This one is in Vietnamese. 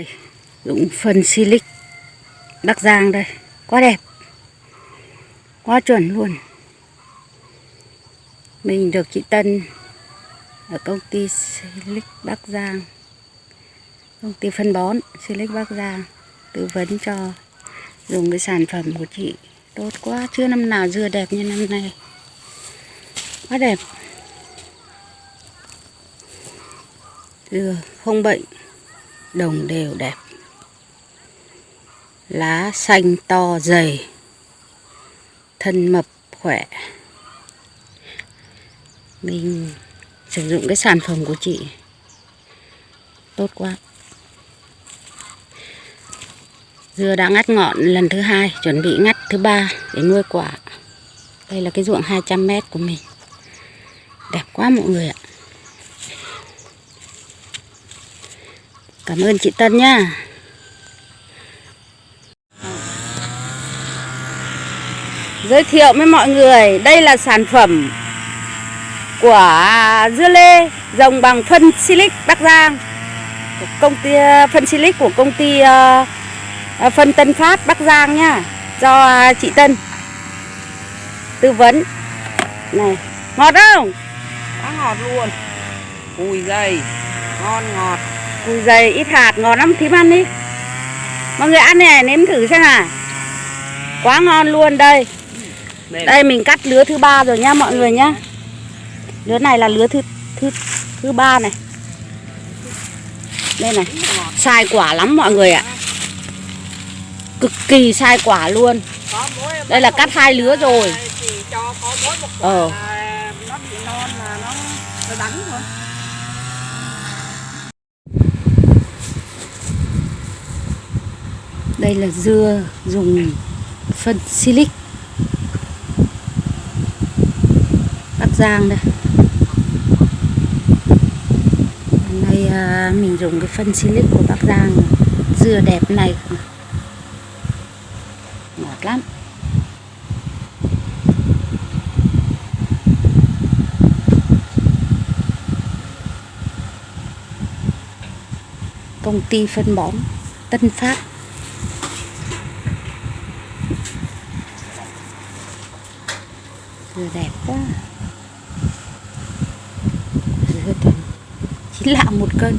Đây, dụng phân silic Bắc Giang đây, quá đẹp. Quá chuẩn luôn. Mình được chị Tân ở công ty Silic Bắc Giang. Công ty phân bón Silic Bắc Giang tư vấn cho dùng cái sản phẩm của chị tốt quá, chưa năm nào dưa đẹp như năm nay. Quá đẹp. dừa không bệnh, đồng đều đẹp. Lá xanh to dày, thân mập khỏe. Mình sử dụng cái sản phẩm của chị. Tốt quá. Dưa đã ngắt ngọn lần thứ hai, chuẩn bị ngắt thứ ba để nuôi quả. Đây là cái ruộng 200 mét của mình. Đẹp quá mọi người ạ. Cảm ơn chị Tân nha. Giới thiệu với mọi người đây là sản phẩm của dưa lê trồng bằng phân silic Bắc Giang. Công ty phân silic của công ty uh, phân Tân Phát Bắc Giang nha do chị Tân tư vấn. Này ngọt không? Quá ngọt luôn. Ui dày ngon ngọt cùi dày ít hạt ngọt lắm thím ăn đi. Mọi người ăn này nếm thử xem nào. Quá ngon luôn đây. Đây. Mình cắt lứa thứ ba rồi nha mọi người nhá. Lứa này là lứa thứ thứ thứ ba này. Đây này sai quả lắm mọi người ạ. Cực kỳ sai quả luôn. Đây là cắt hai lứa rồi. Ờ đây là dưa dùng phân silic. Bắc Giang đây. Hôm nay à, mình dùng cái phân silic của Bắc Giang Dưa đẹp này. Ngọt lắm. Công ty phân bón Tân Phát. Vừa đẹp quá. Chín lạng một cân.